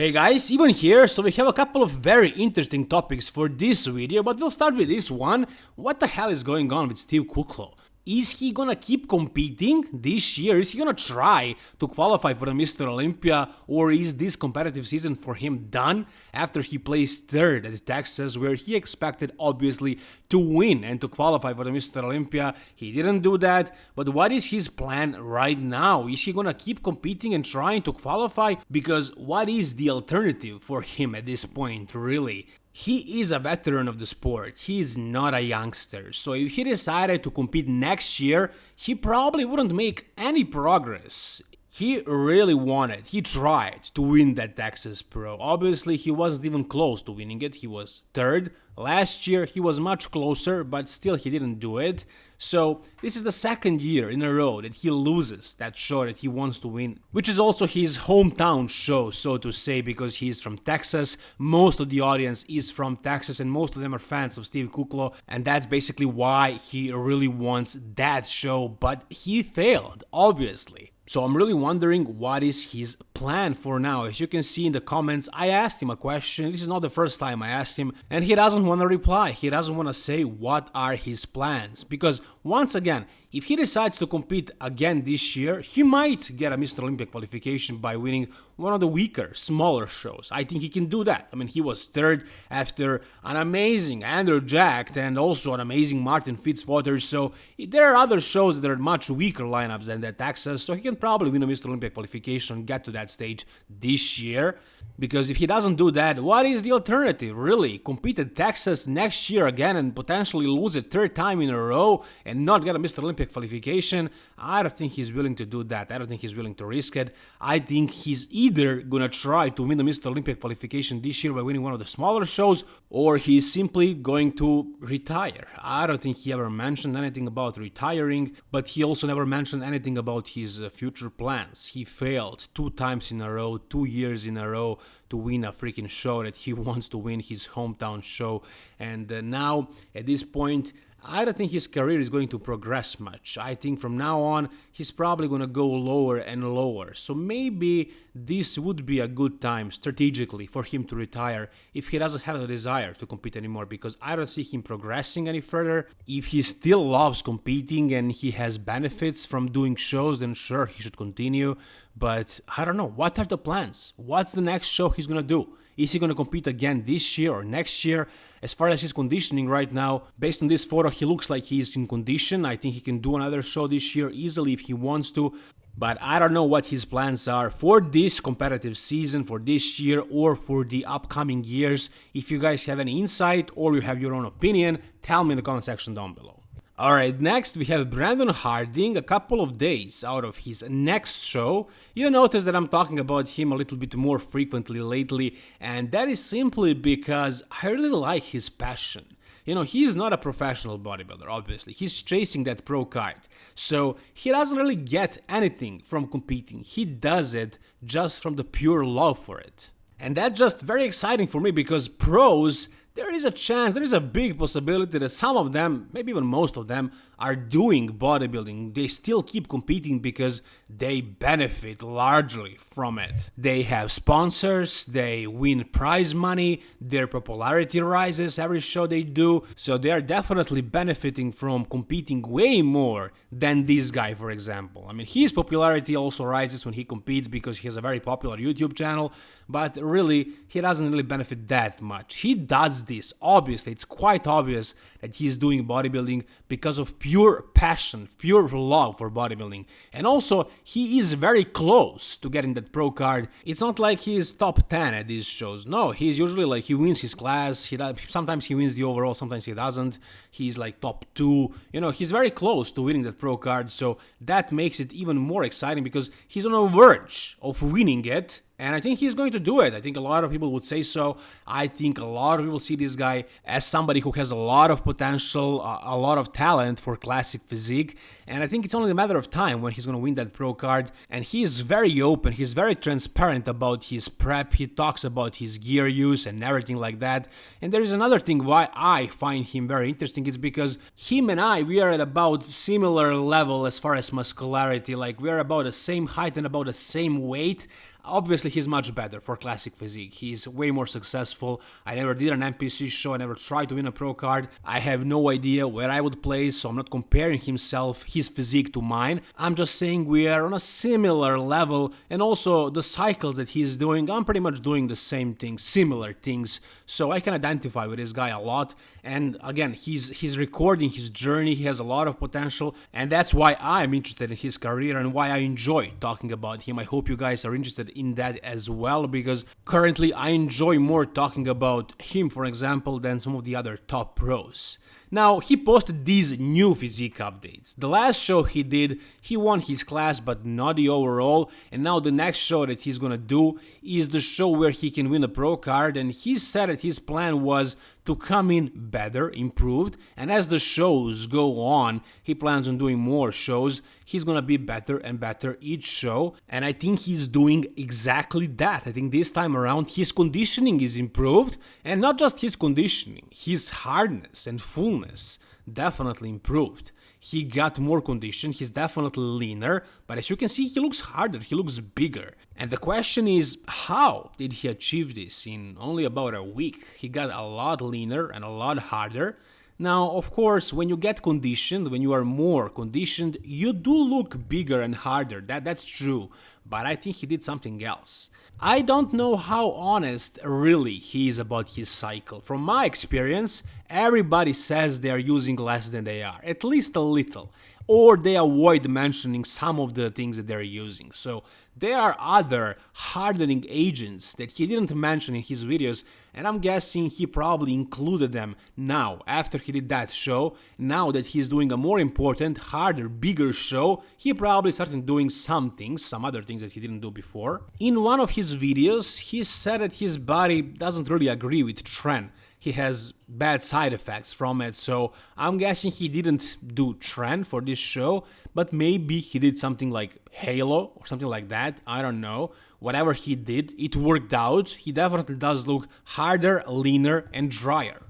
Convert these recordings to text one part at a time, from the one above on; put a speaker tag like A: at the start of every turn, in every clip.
A: Hey guys, even here, so we have a couple of very interesting topics for this video, but we'll start with this one. What the hell is going on with Steve Kuclo? Is he gonna keep competing this year? Is he gonna try to qualify for the Mr. Olympia or is this competitive season for him done after he placed third at Texas where he expected obviously to win and to qualify for the Mr. Olympia? He didn't do that, but what is his plan right now? Is he gonna keep competing and trying to qualify? Because what is the alternative for him at this point really? He is a veteran of the sport, he is not a youngster, so if he decided to compete next year, he probably wouldn't make any progress. He really wanted, he tried to win that Texas Pro. Obviously, he wasn't even close to winning it, he was third. Last year, he was much closer, but still he didn't do it. So this is the second year in a row that he loses that show that he wants to win, which is also his hometown show, so to say, because he's from Texas. Most of the audience is from Texas, and most of them are fans of Steve Kuclo, and that's basically why he really wants that show, but he failed, obviously. So I'm really wondering what is his plan for now. As you can see in the comments, I asked him a question. This is not the first time I asked him, and he doesn't want to reply. He doesn't want to say what are his plans. Because once again, if he decides to compete again this year, he might get a Mr. Olympia qualification by winning one of the weaker, smaller shows. I think he can do that. I mean, he was third after an amazing Andrew Jacked and also an amazing Martin Fitzwater, so there are other shows that are much weaker lineups than that Texas, so he can probably win a Mr. Olympia qualification get to that stage this year. Because if he doesn't do that, what is the alternative, really? Compete at Texas next year again and potentially lose a third time in a row and not get a Mr. Olympic qualification? I don't think he's willing to do that. I don't think he's willing to risk it. I think he's gonna try to win the Mr. Olympic qualification this year by winning one of the smaller shows, or he's simply going to retire. I don't think he ever mentioned anything about retiring, but he also never mentioned anything about his uh, future plans. He failed two times in a row, two years in a row to win a freaking show that he wants to win his hometown show and uh, now at this point I don't think his career is going to progress much. I think from now on he's probably going to go lower and lower. So maybe this would be a good time strategically for him to retire if he doesn't have a desire to compete anymore because I don't see him progressing any further. If he still loves competing and he has benefits from doing shows, then sure, he should continue. But I don't know. What are the plans? What's the next show he's going to do? Is he going to compete again this year or next year? As far as his conditioning right now, based on this photo, he looks like he's in condition. I think he can do another show this year easily if he wants to. But I don't know what his plans are for this competitive season, for this year, or for the upcoming years. If you guys have any insight or you have your own opinion, tell me in the comment section down below. Alright, next we have Brandon Harding a couple of days out of his next show. You'll notice that I'm talking about him a little bit more frequently lately, and that is simply because I really like his passion. You know, he is not a professional bodybuilder, obviously. He's chasing that pro card. So he doesn't really get anything from competing. He does it just from the pure love for it. And that's just very exciting for me because pros there is a chance, there is a big possibility that some of them, maybe even most of them, are doing bodybuilding. They still keep competing because they benefit largely from it. They have sponsors, they win prize money, their popularity rises every show they do, so they are definitely benefiting from competing way more than this guy, for example. I mean, his popularity also rises when he competes because he has a very popular YouTube channel, but really, he doesn't really benefit that much. He does this, obviously, it's quite obvious that he's doing bodybuilding because of pure passion, pure love for bodybuilding. And also, he is very close to getting that pro card. It's not like he's top 10 at these shows. No, he's usually like he wins his class. He sometimes he wins the overall, sometimes he doesn't. He's like top 2. You know, he's very close to winning that pro card, so that makes it even more exciting because he's on the verge of winning it and I think he's going to do it. I think a lot of people would say so. I think a lot of people see this guy as somebody who has a lot of potential, a lot of talent for classic physique. And I think it's only a matter of time when he's going to win that pro card. And he is very open, he's very transparent about his prep. He talks about his gear use and everything like that. And there is another thing why I find him very interesting. It's because him and I, we are at about similar level as far as muscularity. Like we are about the same height and about the same weight. Obviously, he's much better for classic physique. He's way more successful. I never did an NPC show, I never tried to win a pro card. I have no idea where I would place, so I'm not comparing himself, his physique to mine. I'm just saying we are on a similar level, and also the cycles that he's doing, I'm pretty much doing the same things, similar things. So I can identify with this guy a lot. And again, he's he's recording his journey. He has a lot of potential, and that's why I'm interested in his career and why I enjoy talking about him. I hope you guys are interested in that as well, because currently I enjoy more talking about him, for example, than some of the other top pros. Now, he posted these new physique updates. The last show he did, he won his class but not the overall, and now the next show that he's gonna do is the show where he can win a pro card, and he said that his plan was to come in better, improved, and as the shows go on, he plans on doing more shows. He's gonna be better and better each show, and I think he's doing exactly that. I think this time around his conditioning is improved, and not just his conditioning, his hardness and fullness definitely improved he got more condition, he's definitely leaner, but as you can see he looks harder, he looks bigger. And the question is, how did he achieve this in only about a week? He got a lot leaner and a lot harder. Now, of course, when you get conditioned, when you are more conditioned, you do look bigger and harder, that, that's true, but I think he did something else. I don't know how honest really he is about his cycle. From my experience, everybody says they are using less than they are, at least a little, or they avoid mentioning some of the things that they're using. So there are other hardening agents that he didn't mention in his videos and I'm guessing he probably included them now after he did that show. Now that he's doing a more important, harder, bigger show, he probably started doing some things, some other things that he didn't do before. In one of his videos, he said that his body doesn't really agree with Tren he has bad side effects from it. So I'm guessing he didn't do Tren for this show, but maybe he did something like Halo or something like that. I don't know. Whatever he did, it worked out. He definitely does look harder, leaner, and drier.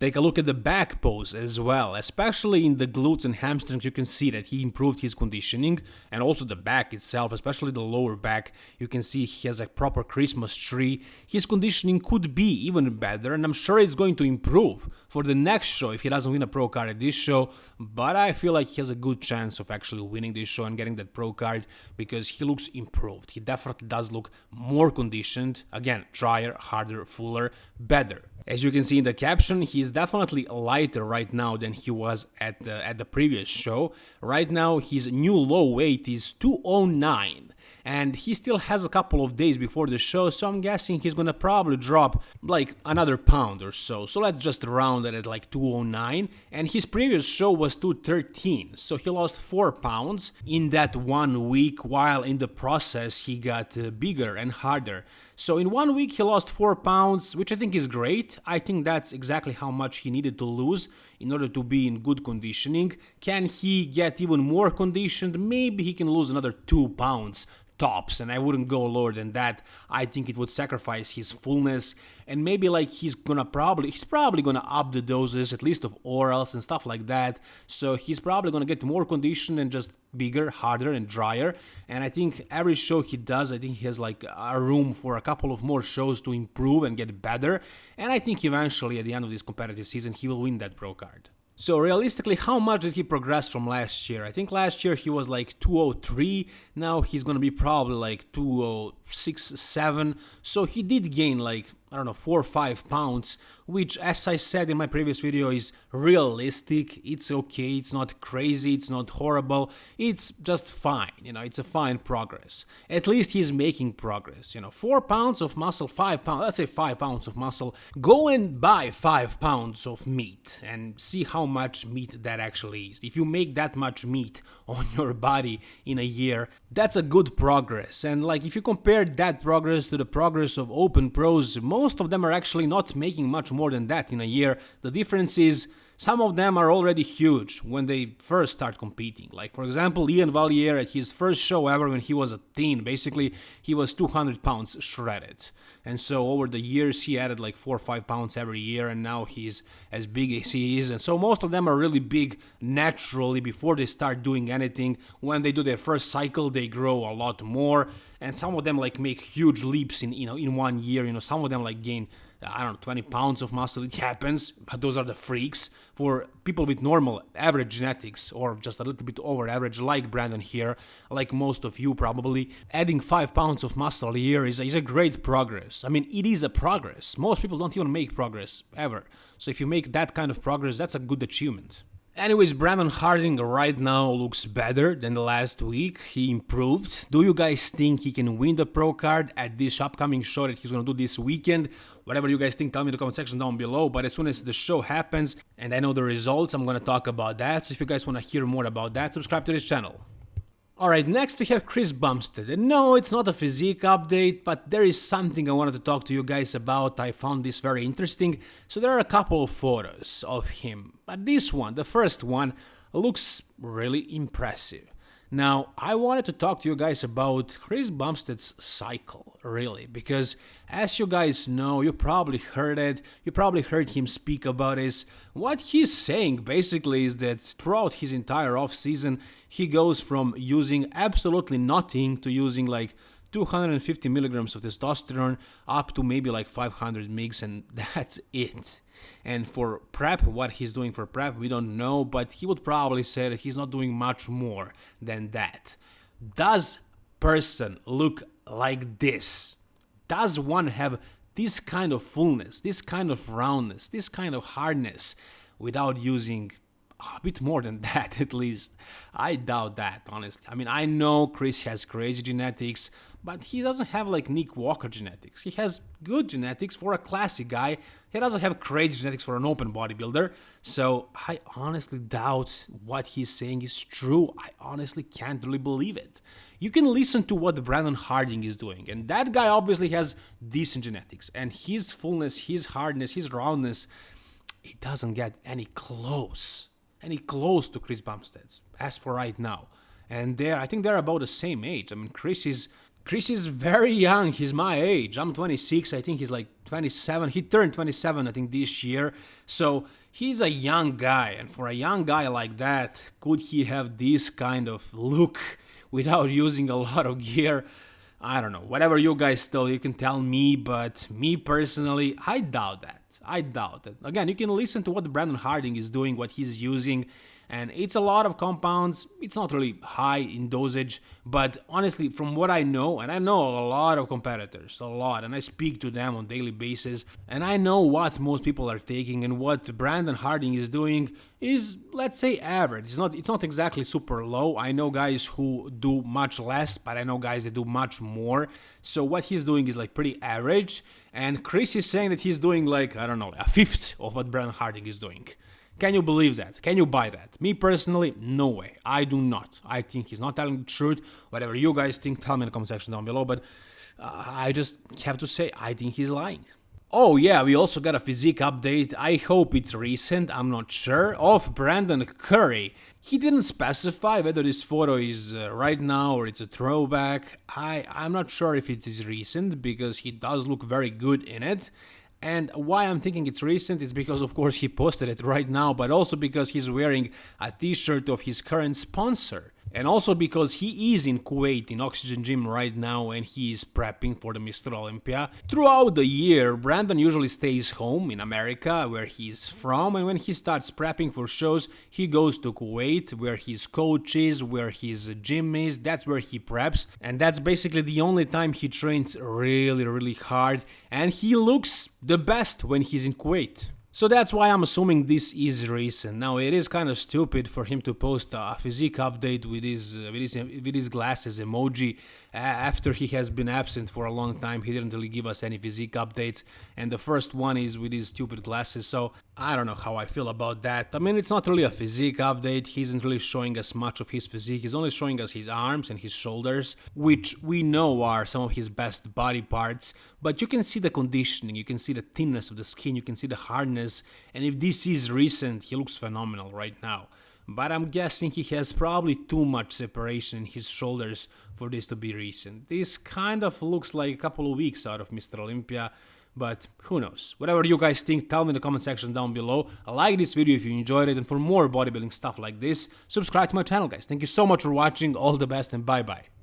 A: Take a look at the back pose as well, especially in the glutes and hamstrings you can see that he improved his conditioning and also the back itself, especially the lower back, you can see he has a proper Christmas tree. His conditioning could be even better and I'm sure it's going to improve for the next show if he doesn't win a pro card at this show, but I feel like he has a good chance of actually winning this show and getting that pro card because he looks improved. He definitely does look more conditioned, again, drier, harder, fuller, better. As you can see in the caption, he's definitely lighter right now than he was at the, at the previous show. Right now his new low weight is 209 and he still has a couple of days before the show, so I'm guessing he's gonna probably drop like another pound or so. So let's just round it at like 209. And his previous show was 213, so he lost 4 pounds in that one week, while in the process he got uh, bigger and harder. So in one week he lost 4 pounds, which I think is great. I think that's exactly how much he needed to lose in order to be in good conditioning. Can he get even more conditioned? Maybe he can lose another 2 pounds tops and I wouldn't go lower than that. I think it would sacrifice his fullness and maybe like he's gonna probably he's probably gonna up the doses at least of orals and stuff like that. So he's probably gonna get more condition and just bigger, harder and drier. And I think every show he does, I think he has like a room for a couple of more shows to improve and get better. And I think eventually at the end of this competitive season he will win that pro card. So realistically, how much did he progress from last year? I think last year he was like 203, now he's gonna be probably like oh 206, 7. So he did gain like I don't know, 4 or 5 pounds, which as I said in my previous video is realistic, it's okay, it's not crazy, it's not horrible, it's just fine, you know, it's a fine progress. At least he's making progress, you know, 4 pounds of muscle, 5 pounds, let's say 5 pounds of muscle, go and buy 5 pounds of meat and see how much meat that actually is. If you make that much meat on your body in a year, that's a good progress, and like if you compare that progress to the progress of open pros, most of them are actually not making much more than that in a year. The difference is some of them are already huge when they first start competing. Like, for example, Iain Valliere at his first show ever when he was a teen, basically, he was 200 pounds shredded. And so over the years, he added like 4 or 5 pounds every year, and now he's as big as he is. And so most of them are really big naturally before they start doing anything. When they do their first cycle, they grow a lot more. And some of them like make huge leaps in, you know, in one year. You know, some of them like gain I don't know, 20 pounds of muscle. It happens, but those are the freaks. For people with normal, average genetics, or just a little bit over average, like Brandon here, like most of you probably, adding 5 pounds of muscle a year is is a great progress. I mean, it is a progress. Most people don't even make progress, ever. So if you make that kind of progress, that's a good achievement. Anyways, Brandon Harding right now looks better than the last week. He improved. Do you guys think he can win the pro card at this upcoming show that he's gonna do this weekend? Whatever you guys think, tell me in the comment section down below. But as soon as the show happens and I know the results, I'm gonna talk about that. So if you guys wanna hear more about that, subscribe to this channel. Alright, next we have Chris Bumstead. And no, it's not a physique update, but there is something I wanted to talk to you guys about. I found this very interesting. So there are a couple of photos of him. But this one, the first one, looks really impressive. Now, I wanted to talk to you guys about Chris Bumstead's cycle, really, because as you guys know, you probably heard it, you probably heard him speak about this. What he's saying basically is that throughout his entire off season, he goes from using absolutely nothing to using like 250 milligrams of testosterone up to maybe like 500 mgs, and that's it. And for prep, what he's doing for prep, we don't know, but he would probably say that he's not doing much more than that. Does person look like this? Does one have this kind of fullness, this kind of roundness, this kind of hardness without using a bit more than that at least. I doubt that, honestly. I mean, I know Chris has crazy genetics, but he doesn't have like Nick Walker genetics. He has good genetics for a classic guy. He doesn't have crazy genetics for an open bodybuilder. So I honestly doubt what he's saying is true. I honestly can't really believe it. You can listen to what Brandon Harding is doing, and that guy obviously has decent genetics, and his fullness, his hardness, his roundness, it doesn't get any close any close to Chris Bumstead's as for right now. And they're, I think they're about the same age. I mean, Chris is Chris is very young. He's my age. I'm 26. I think he's like 27. He turned 27, I think, this year. So he's a young guy. And for a young guy like that, could he have this kind of look without using a lot of gear? I don't know. Whatever you guys tell, you can tell me. But me personally, I doubt that. I doubt it. Again, you can listen to what Brandon Harding is doing, what he's using, and it's a lot of compounds. It's not really high in dosage, but honestly, from what I know, and I know a lot of competitors, a lot, and I speak to them on daily basis, and I know what most people are taking and what Brandon Harding is doing is, let's say, average. It's not, it's not exactly super low. I know guys who do much less, but I know guys that do much more. So what he's doing is like pretty average, and Chris is saying that he's doing like, I don't know, a fifth of what Brandon Harding is doing. Can you believe that? Can you buy that? Me personally, no way. I do not. I think he's not telling the truth. Whatever you guys think, tell me in the comment section down below. But uh, I just have to say, I think he's lying. Oh yeah, we also got a physique update, I hope it's recent, I'm not sure, of Brandon Curry. He didn't specify whether this photo is uh, right now or it's a throwback. I, I'm not sure if it is recent because he does look very good in it. And why I'm thinking it's recent is because of course he posted it right now, but also because he's wearing a t-shirt of his current sponsor. And also because he is in Kuwait in Oxygen Gym right now and he is prepping for the Mr. Olympia. Throughout the year, Brandon usually stays home in America where he's from and when he starts prepping for shows, he goes to Kuwait where his coach is, where his gym is, that's where he preps and that's basically the only time he trains really really hard and he looks the best when he's in Kuwait. So that's why I'm assuming this is recent. Now it is kind of stupid for him to post a physique update with his uh, with his with his glasses emoji after he has been absent for a long time, he didn't really give us any physique updates, and the first one is with his stupid glasses, so I don't know how I feel about that. I mean, it's not really a physique update, he isn't really showing us much of his physique, he's only showing us his arms and his shoulders, which we know are some of his best body parts, but you can see the conditioning, you can see the thinness of the skin, you can see the hardness, and if this is recent, he looks phenomenal right now but I'm guessing he has probably too much separation in his shoulders for this to be recent. This kind of looks like a couple of weeks out of Mr. Olympia, but who knows. Whatever you guys think, tell me in the comment section down below. Like this video if you enjoyed it, and for more bodybuilding stuff like this, subscribe to my channel guys. Thank you so much for watching, all the best and bye bye.